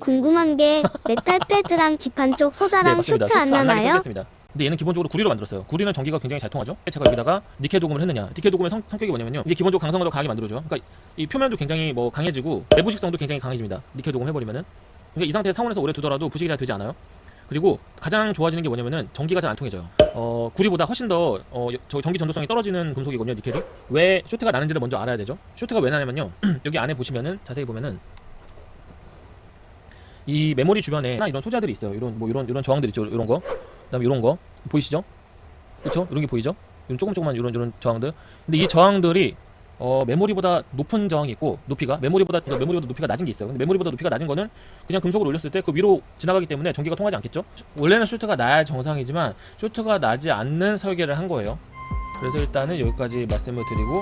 궁금한 게 메탈 패드랑 기판 쪽 소자랑 쇼트 안 나나요? 습니다 근데 얘는 기본적으로 구리로 만들었어요. 구리는 전기가 굉장히 잘 통하죠. 제가 여기다가 니켈 도금을 했느냐? 니켈 도금의 성, 성격이 뭐냐면요. 이게 기본적으로 강성을 더 강하게 만들어줘요. 그러니까 이 표면도 굉장히 뭐 강해지고 내부식성도 굉장히 강해집니다. 니켈 도금 해버리면은. 그러니까 이 상태에서 상온에서 오래 두더라도 부식이 잘 되지 않아요. 그리고 가장 좋아지는 게 뭐냐면은 전기가 잘 안 통해져요. 어, 구리보다 훨씬 더 어, 저 전기 전도성이 떨어지는 금속이거든요, 니켈이. 왜 쇼트가 나는지를 먼저 알아야 되죠. 쇼트가 왜 나냐면요. 여기 안에 보시면은 자세히 보면은 이 메모리 주변에 이런 소자들이 있어요. 이런 뭐 이런 이런 저항들 있죠. 이런 거. 그다음에 이런 거 보이시죠? 그렇죠? 이런 게 보이죠? 이런 조금 조금만 이런 이런 저항들. 근데 이 저항들이 어, 메모리보다 높은 저항이 있고 높이가 메모리보다 그러니까 메모리보다 높이가 낮은 게 있어요. 근데 메모리보다 높이가 낮은 거는 그냥 금속을 올렸을 때 그 위로 지나가기 때문에 전기가 통하지 않겠죠? 원래는 쇼트가 나야 정상이지만 쇼트가 나지 않는 설계를 한 거예요. 그래서 일단은 여기까지 말씀을 드리고